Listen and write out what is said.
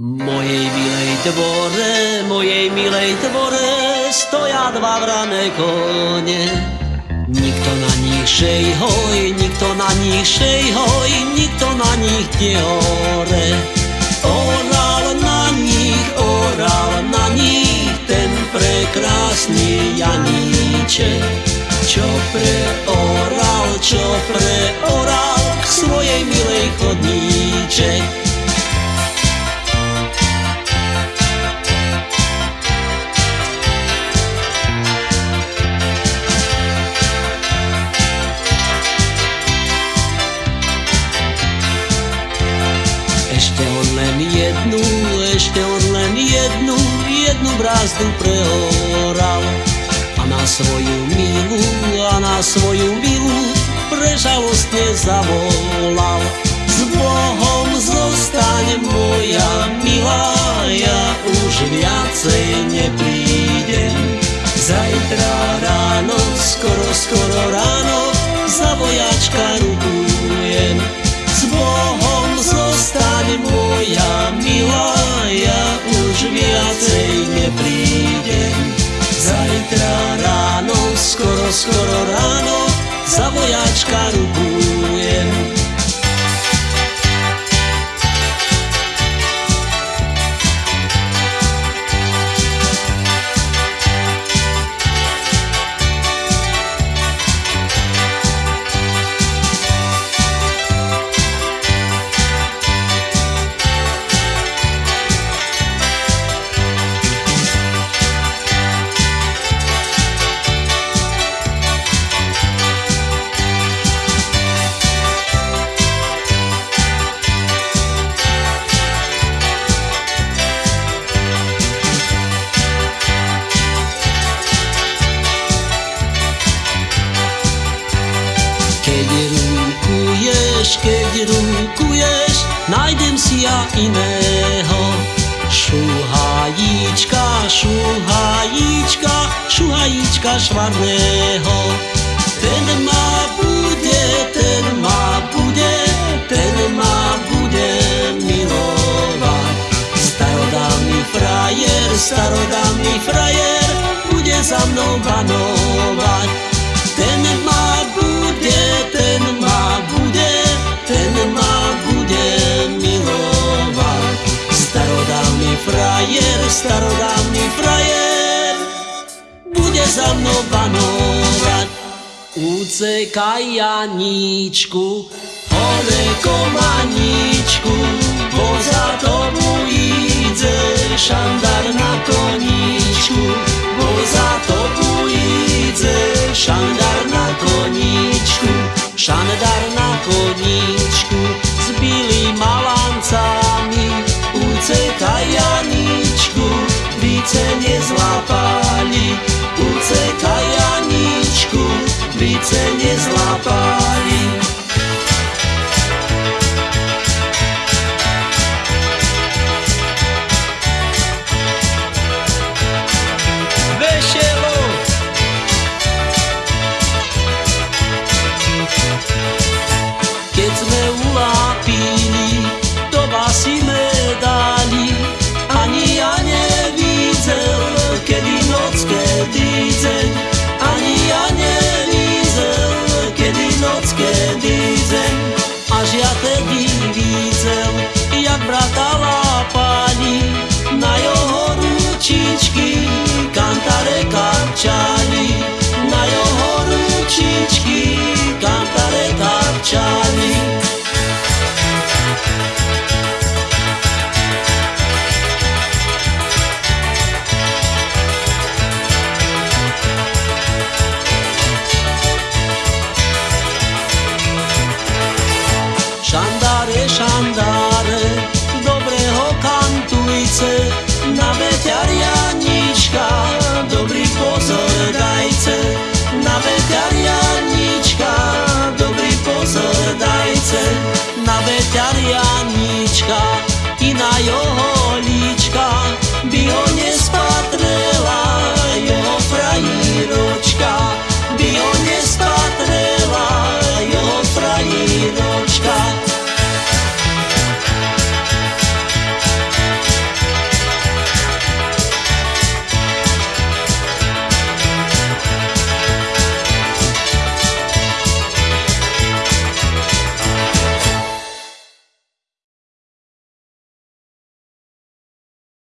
Mojej milej dvore, mojej milej dvore stoja dva vrané kone. Nikto na nich šej hoj, nikto na nich šej hoj, nikto na nich nehore. Oral na nich, oral na nich, ten prekrásny Janíček. Čo pre oral, čo pre oral, k svojej milej chodníček. Ešte on len jednu, jednu brázdu prehoral. A na svoju milu, a na svoju milu prežalostne zavolal. Už viacej neprídem. Zajtra ráno, skoro, skoro ráno, za vojačka rukujem. Rukuješ, keď rukuješ, nájdem si ja iného. Šuhajíčka, šuhajíčka, šuhajíčka švarného. Ten ma bude, ten ma bude, ten ma bude milovať. Starodávny frajer, starodávny frajer, bude za mnou banovať. Frajer, starodávny frajer, bude za mnou panovať. Ucekaj Janíčku, hore až ja tedy videl, jak brata lápali, na jeho ručičky, Šandare, dobrého kantujce,